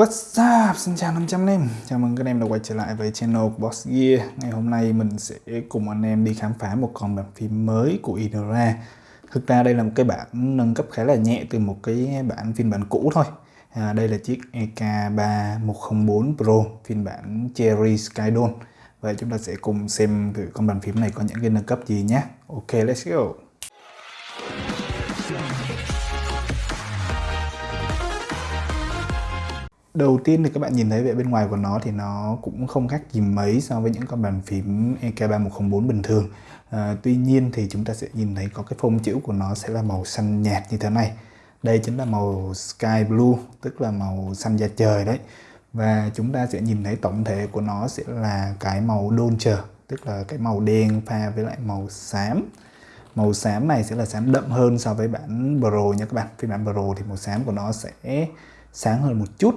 What's up? Xin chào 500 anh em. Chào mừng các anh em đã quay trở lại với channel của Boss Gear. Ngày hôm nay mình sẽ cùng anh em đi khám phá một con bàn phím mới của Inora Thực ra đây là một cái bản nâng cấp khá là nhẹ từ một cái bản phiên bản cũ thôi. À, Đây là chiếc EK3104 Pro phiên bản Cherry Skydome Vậy chúng ta sẽ cùng xem thử con bàn phím này có những cái nâng cấp gì nhé. Ok, let's go. Đầu tiên thì các bạn nhìn thấy về bên ngoài của nó thì nó cũng không khác gì mấy so với những con bàn phím EK3104 bình thường. À, tuy nhiên thì chúng ta sẽ nhìn thấy có cái phông chữ của nó sẽ là màu xanh nhạt như thế này. Đây chính là màu sky blue, tức là màu xanh da trời đấy. Và chúng ta sẽ nhìn thấy tổng thể của nó sẽ là cái màu Dolce, tức là cái màu đen pha với lại màu xám. Màu xám này sẽ là xám đậm hơn so với bản Pro nha các bạn. Phiên bản Pro thì màu xám của nó sẽ sáng hơn một chút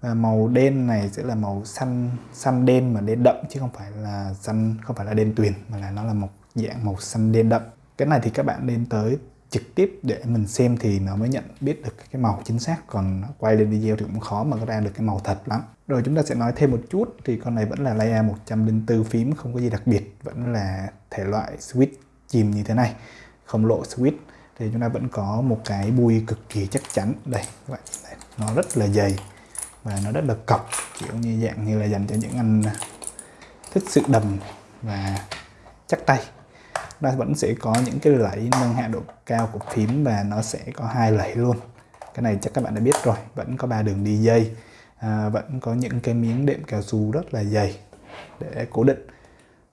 và màu đen này sẽ là màu xanh xanh đen mà đen đậm chứ không phải là xanh, không phải là đen tuyền, mà là nó là một dạng màu xanh đen đậm. Cái này thì các bạn nên tới trực tiếp để mình xem thì nó mới nhận biết được cái màu chính xác. Còn quay lên video thì cũng khó mà ra được cái màu thật lắm. Rồi chúng ta sẽ nói thêm một chút, thì con này vẫn là layer 104 phím, không có gì đặc biệt, vẫn là thể loại switch chìm như thế này, không lộ switch. Thì chúng ta vẫn có một cái bui cực kỳ chắc chắn. Đây, các bạn nó rất là dày và nó rất là cọc kiểu như dạng như là dành cho những anh à, thích sự đầm và chắc tay. Nó vẫn sẽ có những cái lẫy nâng hạ độ cao của phím và nó sẽ có hai lẫy luôn. Cái này chắc các bạn đã biết rồi vẫn có ba đường đi dây à, vẫn có những cái miếng đệm cao su rất là dày để cố định.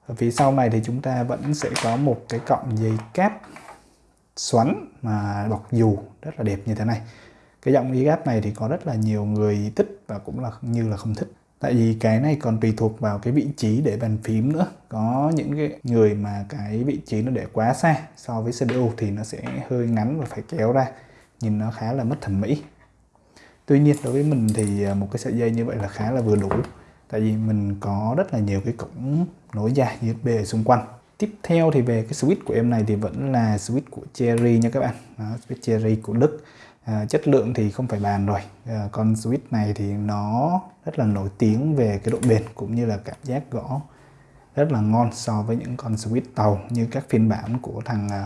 Ở phía sau này thì chúng ta vẫn sẽ có một cái cọng dây cáp xoắn mà bọc dù rất là đẹp như thế này cái giọng y gáp này thì có rất là nhiều người thích và cũng là như là không thích. Tại vì cái này còn tùy thuộc vào cái vị trí để bàn phím nữa. Có những cái người mà cái vị trí nó để quá xa so với CPU thì nó sẽ hơi ngắn và phải kéo ra. Nhìn nó khá là mất thẩm mỹ. Tuy nhiên đối với mình thì à, một cái sợi dây như vậy là khá là vừa đủ. Tại vì mình có rất là nhiều cái cổng nối dài USB ở xung quanh. Tiếp theo thì về cái switch của em này thì vẫn là switch của Cherry nha các bạn. Đó, switch Cherry của Đức à, chất lượng thì không phải bàn rồi. À, con switch này thì nó rất là nổi tiếng về cái độ bền cũng như là cảm giác gõ rất là ngon so với những con switch tàu như các phiên bản của thằng ờ,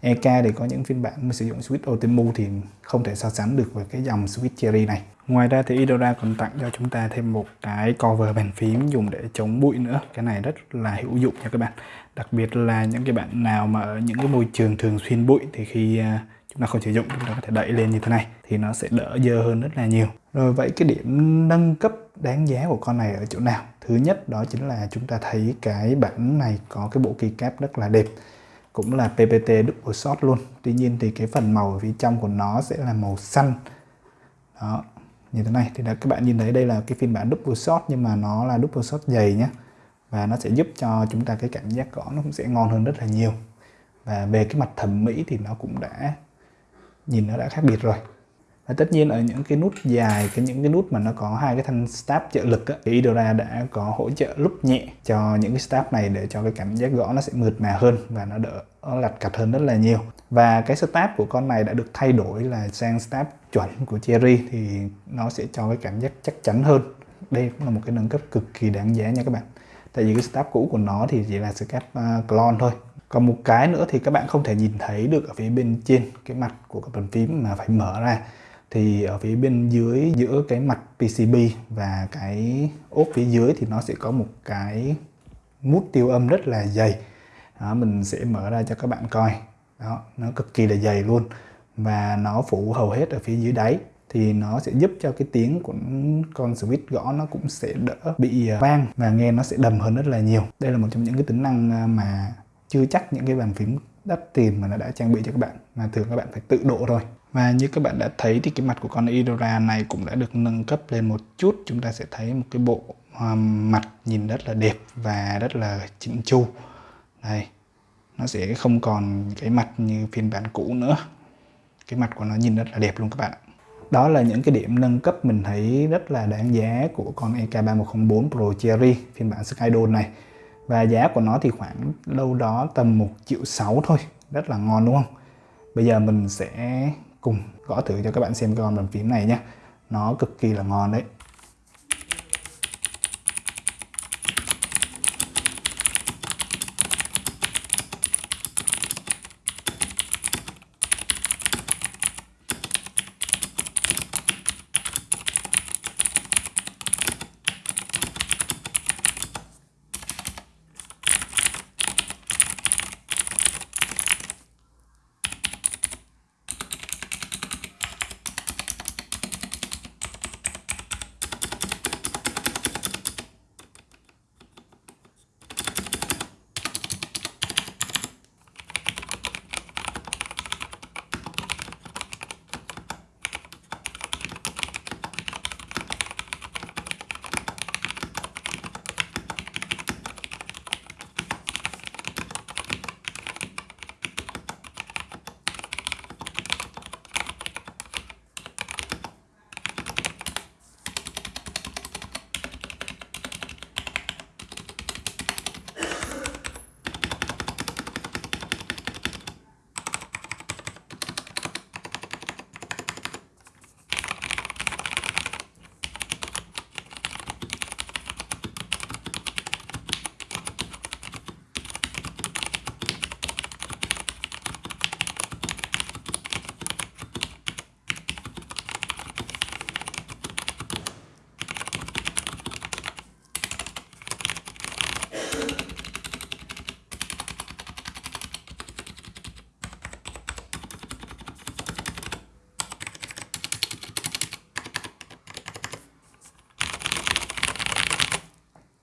EK thì có những phiên bản mà sử dụng switch Otemu thì không thể so sánh được với cái dòng switch Cherry này. Ngoài ra thì Idora còn tặng cho chúng ta thêm một cái cover bàn phím dùng để chống bụi nữa. Cái này rất là hữu dụng nha các bạn. Đặc biệt là những cái bạn nào mà ở những cái môi trường thường xuyên bụi thì khi chúng ta không sử dụng, chúng ta có thể đẩy lên như thế này, thì nó sẽ đỡ dơ hơn rất là nhiều. Rồi vậy cái điểm nâng cấp đáng giá của con này ở chỗ nào? Thứ nhất, đó chính là chúng ta thấy cái bản này có cái bộ keycap rất là đẹp, cũng là PPT double shot luôn. Tuy nhiên thì cái phần màu ở phía trong của nó sẽ là màu xanh. Đó, như thế này. Thì đã, các bạn nhìn thấy đây là cái phiên bản double shot, nhưng mà nó là double shot dày nhé và nó sẽ giúp cho chúng ta cái cảm giác gõ nó cũng sẽ ngon hơn rất là nhiều. Và về cái mặt thẩm mỹ thì nó cũng đã nhìn nó đã khác biệt rồi. Và tất nhiên ở những cái nút dài cái những cái nút mà nó có hai cái thanh stab trợ lực á, thì Idora đã có hỗ trợ lúc nhẹ cho những cái stab này để cho cái cảm giác gõ nó sẽ mượt mà hơn và nó đỡ nó lặt cặt hơn rất là nhiều. Và cái stab của con này đã được thay đổi là sang stab chuẩn của Cherry thì nó sẽ cho cái cảm giác chắc chắn hơn. Đây cũng là một cái nâng cấp cực kỳ đáng giá nha các bạn. Tại vì cái stab cũ của nó thì chỉ là stab uh, clone thôi còn một cái nữa thì các bạn không thể nhìn thấy được ở phía bên trên cái mặt của các bàn phím mà phải mở ra. Thì ở phía bên dưới giữa cái mặt PCB và cái ốp phía dưới thì nó sẽ có một cái mút tiêu âm rất là dày. Đó, mình sẽ mở ra cho các bạn coi. Đó nó cực kỳ là dày luôn. Và nó phủ hầu hết ở phía dưới đáy. Thì nó sẽ giúp cho cái tiếng của con switch gõ nó cũng sẽ đỡ bị à, vang và nghe nó sẽ đầm hơn rất là nhiều. Đây là một trong những cái tính năng à, mà chưa chắc những cái bàn phím đắt tiền mà nó đã trang bị cho các bạn, mà thường các bạn phải tự độ rồi và như các bạn đã thấy thì cái mặt của con Idora này cũng đã được nâng cấp lên một chút. Chúng ta sẽ thấy một cái bộ um, mặt nhìn rất là đẹp và rất là chỉnh chu. Đây, nó sẽ không còn cái mặt như phiên bản cũ nữa. Cái mặt của nó nhìn rất là đẹp luôn các bạn đó là những cái điểm nâng cấp mình thấy rất là đáng giá của con EK3104 Pro Cherry, phiên bản Skydon này và giá của nó thì khoảng đâu đó tầm 1 triệu 6 thôi. Rất là ngon, đúng không? Bây giờ mình sẽ cùng gõ thử cho các bạn xem con bàn phím này nhé nó cực kỳ là ngon đấy.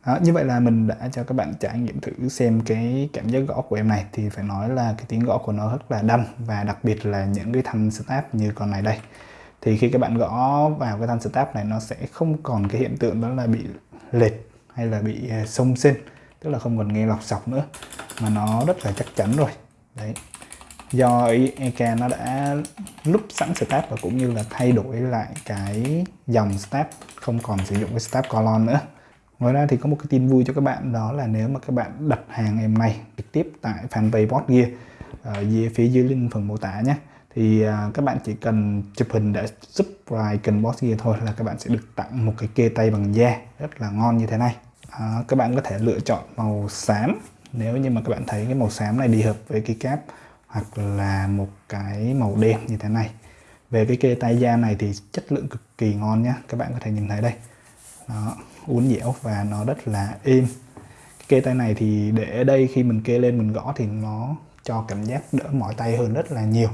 Đó, như vậy là mình đã cho các bạn trải nghiệm thử xem cái cảm giác gõ của em này. Thì phải nói là cái tiếng gõ của nó rất là đâm và đặc biệt là những cái thanh step như con này đây. Thì khi các bạn gõ vào cái thanh step này nó sẽ không còn cái hiện tượng đó là bị lệch hay là bị à, sông sinh tức là không còn nghe lọc sọc nữa mà nó rất là chắc chắn rồi. Đấy. Do EK nó đã lúc sẵn step và cũng như là thay đổi lại cái dòng step không còn sử dụng cái step colon nữa ngoài ra thì có một cái tin vui cho các bạn đó là nếu mà các bạn đặt hàng em này trực tiếp tại fanpage Boss Gear ờ, ở dưới phía dưới link phần mô tả nhé thì à, các bạn chỉ cần chụp hình để subscribe kênh Boss Gear thôi là các bạn sẽ được tặng một cái kê tay bằng da rất là ngon như thế này. À, các bạn có thể lựa chọn màu xám nếu như mà các bạn thấy cái màu xám này đi hợp với cái cáp hoặc là một cái màu đen như thế này. Về cái kê tay da này thì chất lượng cực kỳ ngon nhá các bạn có thể nhìn thấy đây. Đó, uốn dẻo và nó rất là êm kê tay này thì để ở đây khi mình kê lên mình gõ thì nó cho cảm giác đỡ mỏi tay hơn rất là nhiều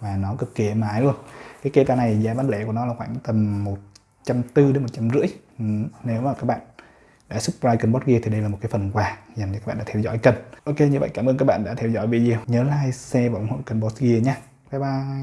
và nó cực kỳ êm ái luôn cái kê tay này giá bán lẻ của nó là khoảng tầm một trăm tư đến một trăm rưỡi ừ, nếu mà các bạn đã subscribe kênh Bot Gear thì đây là một cái phần quà dành cho các bạn đã theo dõi kênh. Ok như vậy cảm ơn các bạn đã theo dõi video. Nhớ like, share và ủng hộ kênh Bot Gear nhé. Bye bye.